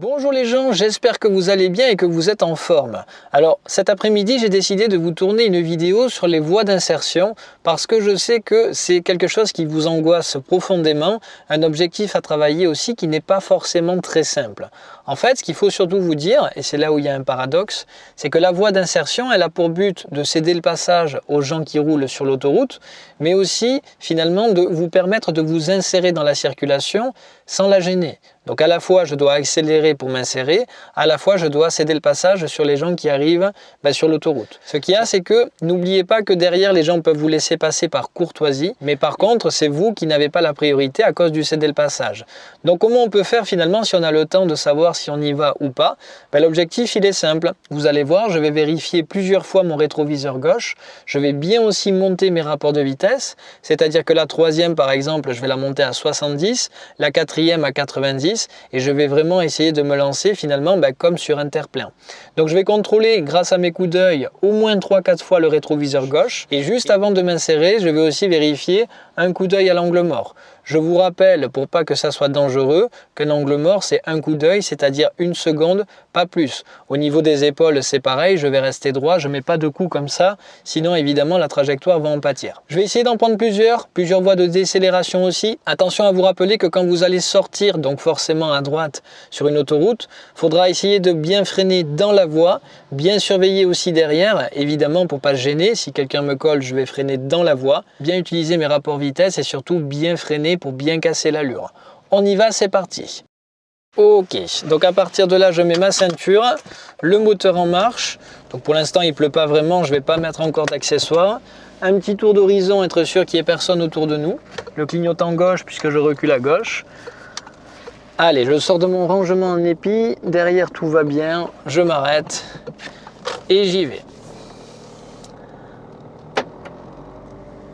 Bonjour les gens, j'espère que vous allez bien et que vous êtes en forme. Alors cet après-midi j'ai décidé de vous tourner une vidéo sur les voies d'insertion parce que je sais que c'est quelque chose qui vous angoisse profondément, un objectif à travailler aussi qui n'est pas forcément très simple. En fait ce qu'il faut surtout vous dire, et c'est là où il y a un paradoxe, c'est que la voie d'insertion elle a pour but de céder le passage aux gens qui roulent sur l'autoroute, mais aussi finalement de vous permettre de vous insérer dans la circulation sans la gêner. Donc à la fois je dois accélérer pour m'insérer, à la fois je dois céder le passage sur les gens qui arrivent ben, sur l'autoroute. Ce qu'il y a c'est que n'oubliez pas que derrière les gens peuvent vous laisser passer par courtoisie, mais par contre c'est vous qui n'avez pas la priorité à cause du céder le passage. Donc comment on peut faire finalement si on a le temps de savoir si on y va ou pas? Ben, L'objectif il est simple, vous allez voir je vais vérifier plusieurs fois mon rétroviseur gauche, je vais bien aussi monter mes rapports de vitesse, c'est-à-dire que la troisième par exemple je vais la monter à 70, la quatrième à 90, et je vais vraiment essayer de me lancer finalement bah, comme sur un terre-plein. Donc je vais contrôler grâce à mes coups d'œil au moins 3-4 fois le rétroviseur gauche et juste avant de m'insérer, je vais aussi vérifier un coup d'œil à l'angle mort. Je vous rappelle, pour pas que ça soit dangereux, qu'un angle mort, c'est un coup d'œil, c'est-à-dire une seconde, pas plus. Au niveau des épaules, c'est pareil, je vais rester droit, je mets pas de coups comme ça, sinon évidemment la trajectoire va en pâtir. Je vais essayer d'en prendre plusieurs, plusieurs voies de décélération aussi. Attention à vous rappeler que quand vous allez sortir, donc forcément à droite sur une autoroute, faudra essayer de bien freiner dans la voie, bien surveiller aussi derrière, évidemment pour pas se gêner, si quelqu'un me colle, je vais freiner dans la voie, bien utiliser mes rapports vitesse et surtout bien freiner pour bien casser l'allure. On y va, c'est parti. Ok, donc à partir de là, je mets ma ceinture, le moteur en marche. Donc pour l'instant, il pleut pas vraiment, je vais pas mettre encore d'accessoires. Un petit tour d'horizon, être sûr qu'il n'y ait personne autour de nous. Le clignotant gauche, puisque je recule à gauche. Allez, je sors de mon rangement en épi. Derrière, tout va bien. Je m'arrête et j'y vais.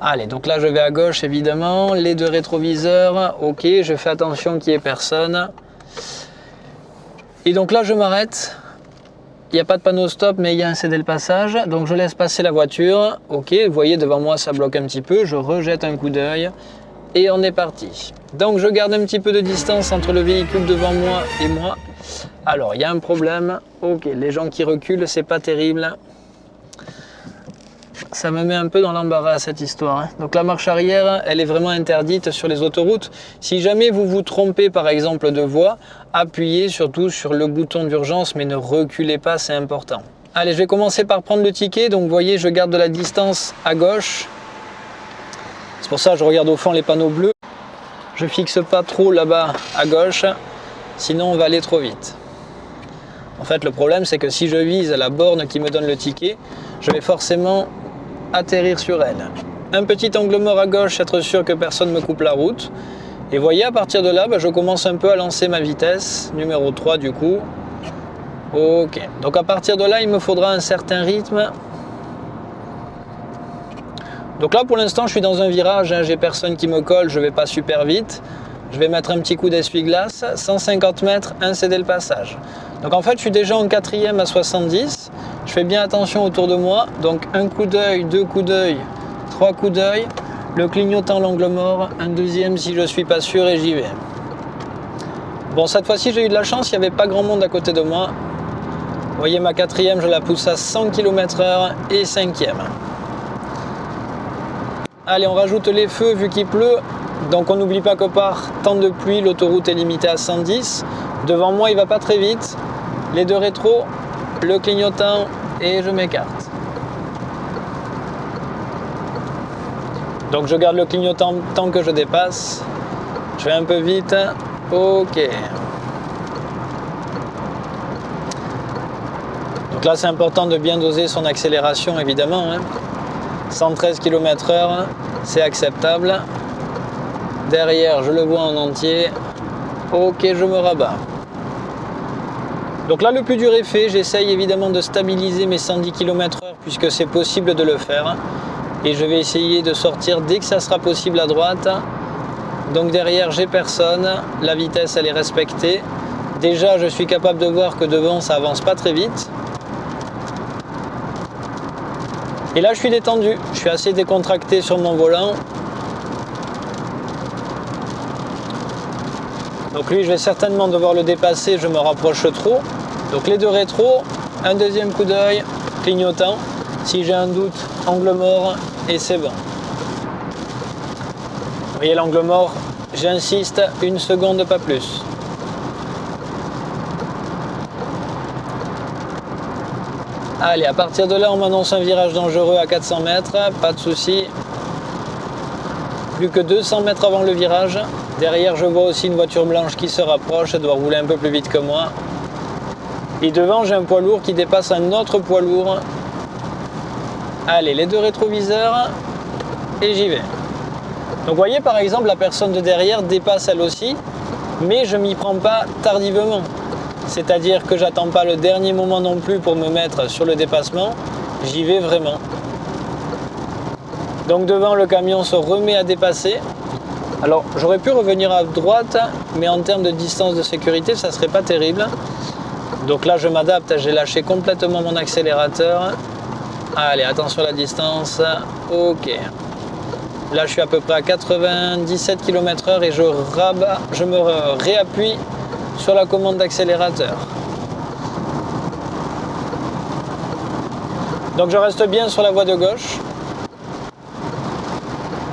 Allez, donc là je vais à gauche évidemment, les deux rétroviseurs, ok, je fais attention qu'il n'y ait personne. Et donc là je m'arrête, il n'y a pas de panneau stop mais il y a un cédé le passage, donc je laisse passer la voiture, ok, vous voyez devant moi ça bloque un petit peu, je rejette un coup d'œil. Et on est parti. Donc je garde un petit peu de distance entre le véhicule devant moi et moi. Alors il y a un problème, ok, les gens qui reculent c'est pas terrible, ça me met un peu dans l'embarras cette histoire. Hein. Donc la marche arrière, elle est vraiment interdite sur les autoroutes. Si jamais vous vous trompez par exemple de voie, appuyez surtout sur le bouton d'urgence mais ne reculez pas, c'est important. Allez, je vais commencer par prendre le ticket. Donc vous voyez, je garde de la distance à gauche. C'est pour ça que je regarde au fond les panneaux bleus. Je fixe pas trop là-bas à gauche, sinon on va aller trop vite. En fait, le problème, c'est que si je vise la borne qui me donne le ticket, je vais forcément atterrir sur elle. Un petit angle mort à gauche, être sûr que personne me coupe la route. Et voyez, à partir de là, bah, je commence un peu à lancer ma vitesse, numéro 3 du coup. Ok, donc à partir de là, il me faudra un certain rythme. Donc là, pour l'instant, je suis dans un virage, hein, j'ai personne qui me colle, je vais pas super vite. Je vais mettre un petit coup d'essuie-glace, 150 mètres, un céder le passage. Donc en fait, je suis déjà en quatrième à 70. Je fais bien attention autour de moi. Donc un coup d'œil, deux coups d'œil, trois coups d'œil. Le clignotant l'angle mort. Un deuxième si je suis pas sûr et j'y vais. Bon, cette fois-ci, j'ai eu de la chance. Il n'y avait pas grand monde à côté de moi. Vous voyez, ma quatrième, je la pousse à 100 km h et cinquième. Allez, on rajoute les feux vu qu'il pleut. Donc on n'oublie pas que par temps de pluie, l'autoroute est limitée à 110. Devant moi, il va pas très vite. Les deux rétros, le clignotant et je m'écarte. Donc je garde le clignotant tant que je dépasse. Je vais un peu vite. Ok. Donc là, c'est important de bien doser son accélération, évidemment. 113 hein. km h c'est acceptable. Derrière, je le vois en entier. Ok, je me rabats. Donc là, le plus dur est fait. J'essaye évidemment de stabiliser mes 110 km h puisque c'est possible de le faire. Et je vais essayer de sortir dès que ça sera possible à droite. Donc derrière, j'ai personne. La vitesse, elle est respectée. Déjà, je suis capable de voir que devant, ça avance pas très vite. Et là, je suis détendu. Je suis assez décontracté sur mon volant. Donc lui, je vais certainement devoir le dépasser, je me rapproche trop. Donc les deux rétros, un deuxième coup d'œil, clignotant. Si j'ai un doute, angle mort et c'est bon. Vous voyez l'angle mort, j'insiste, une seconde pas plus. Allez, à partir de là, on m'annonce un virage dangereux à 400 mètres, pas de souci. Plus que 200 mètres avant le virage. Derrière, je vois aussi une voiture blanche qui se rapproche, elle doit rouler un peu plus vite que moi. Et devant, j'ai un poids lourd qui dépasse un autre poids lourd. Allez, les deux rétroviseurs, et j'y vais. Donc vous voyez, par exemple, la personne de derrière dépasse elle aussi, mais je m'y prends pas tardivement. C'est-à-dire que j'attends pas le dernier moment non plus pour me mettre sur le dépassement, j'y vais vraiment. Donc devant le camion se remet à dépasser. Alors j'aurais pu revenir à droite, mais en termes de distance de sécurité, ça serait pas terrible. Donc là je m'adapte, j'ai lâché complètement mon accélérateur. Allez, attention à la distance. Ok. Là je suis à peu près à 97 km h et je, je me réappuie sur la commande d'accélérateur. Donc je reste bien sur la voie de gauche.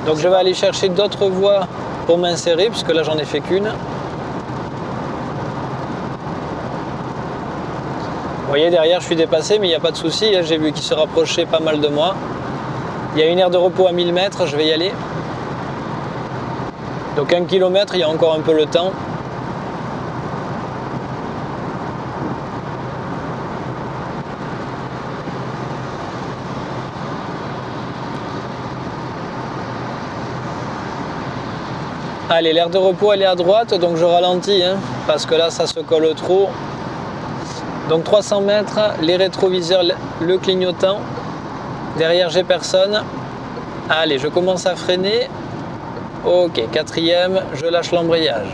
Donc je vais aller chercher d'autres voies pour m'insérer, puisque là j'en ai fait qu'une. Vous voyez derrière je suis dépassé mais il n'y a pas de souci, hein. j'ai vu qu'il se rapprochait pas mal de moi. Il y a une aire de repos à 1000 mètres, je vais y aller. Donc un kilomètre, il y a encore un peu le temps. Allez, l'air de repos, elle est à droite, donc je ralentis, hein, parce que là, ça se colle trop. Donc 300 mètres, les rétroviseurs, le clignotant. Derrière, j'ai personne. Allez, je commence à freiner. Ok, quatrième, je lâche l'embrayage.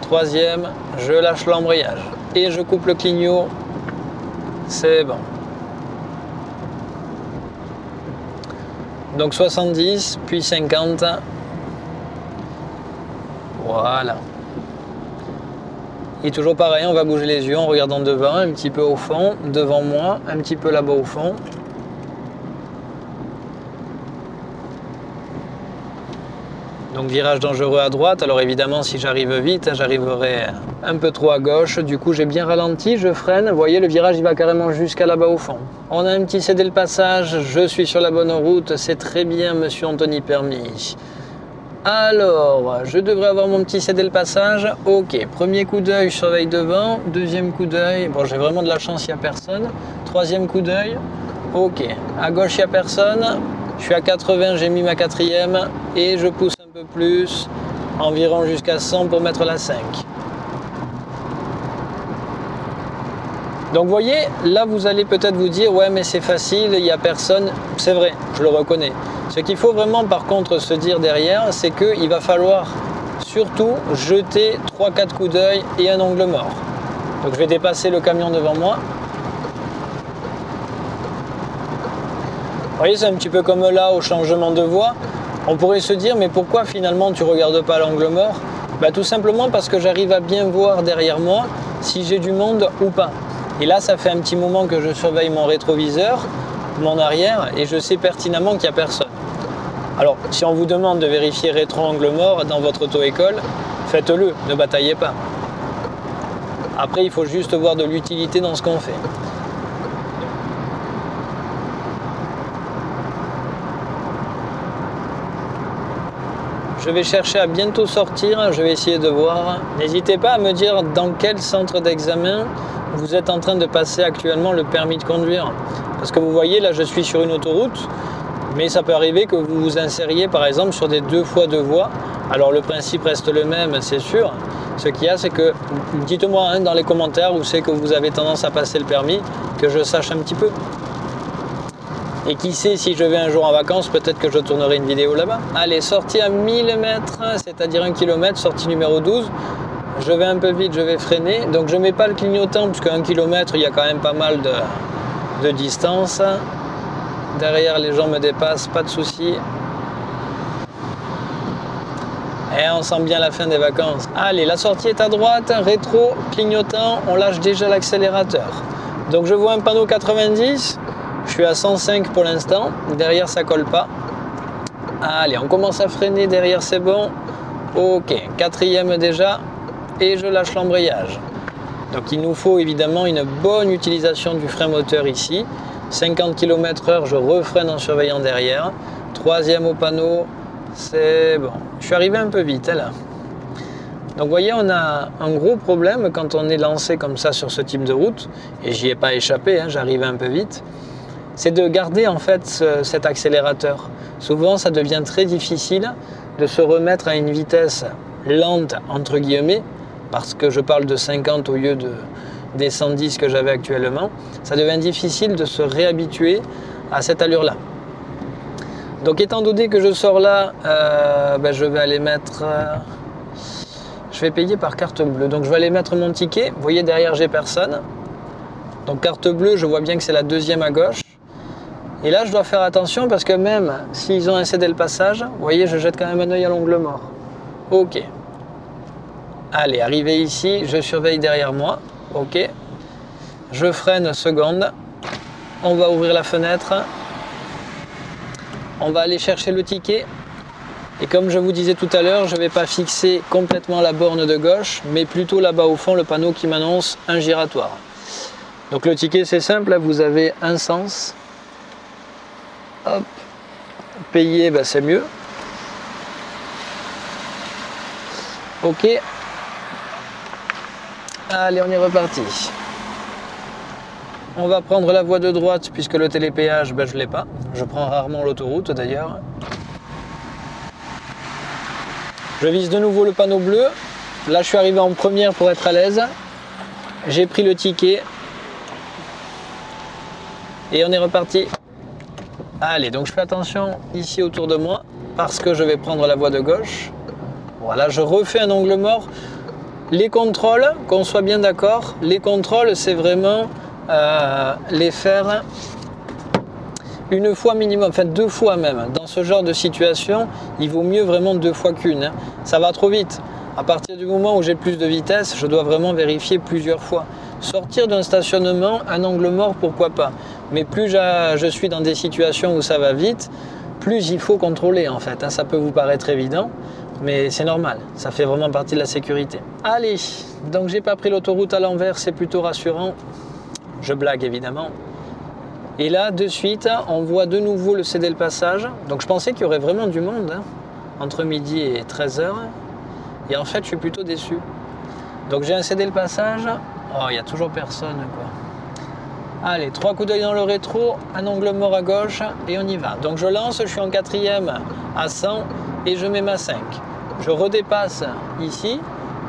Troisième, je lâche l'embrayage. Et je coupe le clignot. C'est bon. Donc 70, puis 50. Voilà. Et toujours pareil, on va bouger les yeux en regardant devant, un petit peu au fond, devant moi, un petit peu là-bas au fond. Donc virage dangereux à droite, alors évidemment si j'arrive vite, j'arriverai un peu trop à gauche, du coup j'ai bien ralenti, je freine, vous voyez le virage il va carrément jusqu'à là-bas au fond. On a un petit cédé le passage, je suis sur la bonne route, c'est très bien monsieur Anthony Permis. Alors, je devrais avoir mon petit cédé le passage. Ok, premier coup d'œil, je surveille devant. Deuxième coup d'œil, bon j'ai vraiment de la chance, il n'y a personne. Troisième coup d'œil, ok. À gauche, il n'y a personne. Je suis à 80, j'ai mis ma quatrième. Et je pousse un peu plus, environ jusqu'à 100 pour mettre la 5. Donc vous voyez, là vous allez peut-être vous dire, ouais mais c'est facile, il n'y a personne. C'est vrai, je le reconnais. Ce qu'il faut vraiment par contre se dire derrière, c'est qu'il va falloir surtout jeter 3-4 coups d'œil et un angle mort. Donc je vais dépasser le camion devant moi. Vous voyez, c'est un petit peu comme là au changement de voie. On pourrait se dire, mais pourquoi finalement tu regardes pas l'angle mort? Bah, Tout simplement parce que j'arrive à bien voir derrière moi si j'ai du monde ou pas. Et là, ça fait un petit moment que je surveille mon rétroviseur, mon arrière, et je sais pertinemment qu'il n'y a personne. Alors, si on vous demande de vérifier rétro-angle mort dans votre auto-école, faites-le, ne bataillez pas. Après, il faut juste voir de l'utilité dans ce qu'on fait. Je vais chercher à bientôt sortir, je vais essayer de voir. N'hésitez pas à me dire dans quel centre d'examen vous êtes en train de passer actuellement le permis de conduire. Parce que vous voyez, là je suis sur une autoroute, mais ça peut arriver que vous vous insériez par exemple sur des deux fois deux voies. Alors le principe reste le même, c'est sûr. Ce qu'il y a, c'est que dites-moi hein, dans les commentaires où c'est que vous avez tendance à passer le permis, que je sache un petit peu. Et qui sait, si je vais un jour en vacances, peut-être que je tournerai une vidéo là-bas. Allez, sortie à 1000 mètres, c'est-à-dire un kilomètre, sortie numéro 12. Je vais un peu vite, je vais freiner. Donc je ne mets pas le clignotant, puisque un kilomètre, il y a quand même pas mal de, de distance. Derrière, les gens me dépassent, pas de souci. Et on sent bien la fin des vacances. Allez, la sortie est à droite, rétro, clignotant, on lâche déjà l'accélérateur. Donc je vois un panneau 90, je suis à 105 pour l'instant, derrière ça colle pas. Allez, on commence à freiner, derrière c'est bon. Ok, quatrième déjà, et je lâche l'embrayage. Donc il nous faut évidemment une bonne utilisation du frein moteur ici. 50 km h je refreine en surveillant derrière. Troisième au panneau, c'est bon. Je suis arrivé un peu vite hein, là. Donc vous voyez, on a un gros problème quand on est lancé comme ça sur ce type de route, et j'y ai pas échappé, hein, j'arrivais un peu vite, c'est de garder en fait cet accélérateur. Souvent, ça devient très difficile de se remettre à une vitesse lente, entre guillemets, parce que je parle de 50 au lieu de, des 110 que j'avais actuellement, ça devient difficile de se réhabituer à cette allure-là. Donc étant donné que je sors là, euh, ben, je vais aller mettre... Euh, je vais payer par carte bleue. Donc je vais aller mettre mon ticket. Vous voyez derrière j'ai personne. Donc carte bleue, je vois bien que c'est la deuxième à gauche. Et là je dois faire attention parce que même s'ils ont incédé le passage, vous voyez je jette quand même un oeil à l'ongle mort. Ok, Allez, arrivé ici, je surveille derrière moi. Ok. Je freine seconde. On va ouvrir la fenêtre. On va aller chercher le ticket. Et comme je vous disais tout à l'heure, je ne vais pas fixer complètement la borne de gauche, mais plutôt là-bas au fond, le panneau qui m'annonce un giratoire. Donc le ticket, c'est simple, vous avez un sens. Hop. Payer, ben, c'est mieux. Ok, Allez, on est reparti. On va prendre la voie de droite puisque le télépéage, ben, je ne l'ai pas. Je prends rarement l'autoroute d'ailleurs. Je vise de nouveau le panneau bleu. Là, je suis arrivé en première pour être à l'aise. J'ai pris le ticket. Et on est reparti. Allez, donc je fais attention ici autour de moi parce que je vais prendre la voie de gauche. Voilà, je refais un angle mort. Les contrôles, qu'on soit bien d'accord, les contrôles, c'est vraiment euh, les faire une fois minimum, enfin deux fois même. Dans ce genre de situation, il vaut mieux vraiment deux fois qu'une. Hein. Ça va trop vite. À partir du moment où j'ai plus de vitesse, je dois vraiment vérifier plusieurs fois. Sortir d'un stationnement, un angle mort, pourquoi pas. Mais plus je suis dans des situations où ça va vite, plus il faut contrôler en fait. Hein. Ça peut vous paraître évident, mais c'est normal, ça fait vraiment partie de la sécurité. Allez, donc j'ai pas pris l'autoroute à l'envers, c'est plutôt rassurant. Je blague évidemment. Et là, de suite, on voit de nouveau le céder le passage. Donc je pensais qu'il y aurait vraiment du monde hein, entre midi et 13h. Et en fait, je suis plutôt déçu. Donc j'ai un cédé le passage. Oh, il n'y a toujours personne quoi. Allez, trois coups d'œil dans le rétro, un angle mort à gauche et on y va. Donc je lance, je suis en quatrième à 100 et je mets ma 5 je redépasse ici,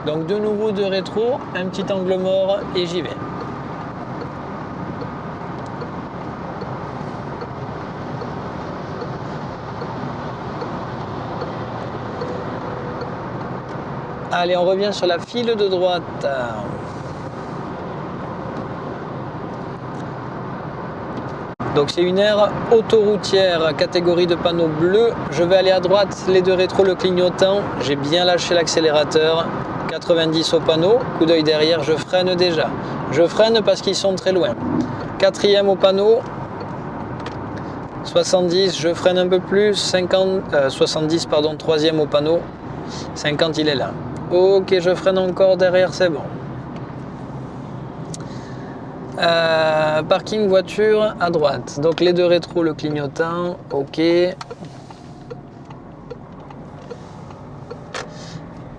donc de nouveau de rétro, un petit angle mort et j'y vais. Allez, on revient sur la file de droite. Donc c'est une aire autoroutière, catégorie de panneau bleu. Je vais aller à droite, les deux rétros, le clignotant. J'ai bien lâché l'accélérateur. 90 au panneau, coup d'œil derrière, je freine déjà. Je freine parce qu'ils sont très loin. Quatrième au panneau, 70, je freine un peu plus, 50, 70 euh, pardon, troisième au panneau, 50 il est là. Ok, je freine encore derrière, c'est bon. Euh, parking voiture à droite. Donc les deux rétros, le clignotant. Ok.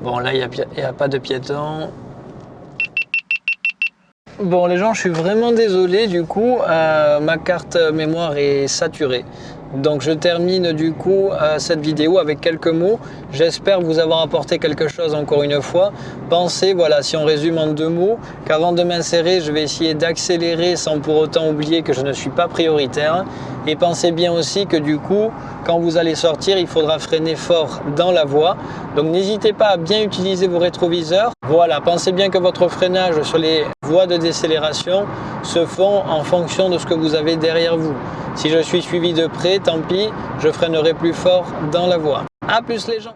Bon, là, il n'y a, pas de piéton. Bon, les gens, je suis vraiment désolé. Du coup, euh, ma carte mémoire est saturée. Donc je termine du coup euh, cette vidéo avec quelques mots. J'espère vous avoir apporté quelque chose encore une fois. Pensez, voilà, si on résume en deux mots, qu'avant de m'insérer, je vais essayer d'accélérer sans pour autant oublier que je ne suis pas prioritaire. Et pensez bien aussi que du coup, quand vous allez sortir, il faudra freiner fort dans la voie. Donc n'hésitez pas à bien utiliser vos rétroviseurs. Voilà, pensez bien que votre freinage sur les voies de décélération se font en fonction de ce que vous avez derrière vous. Si je suis suivi de près, tant pis, je freinerai plus fort dans la voie. A plus les gens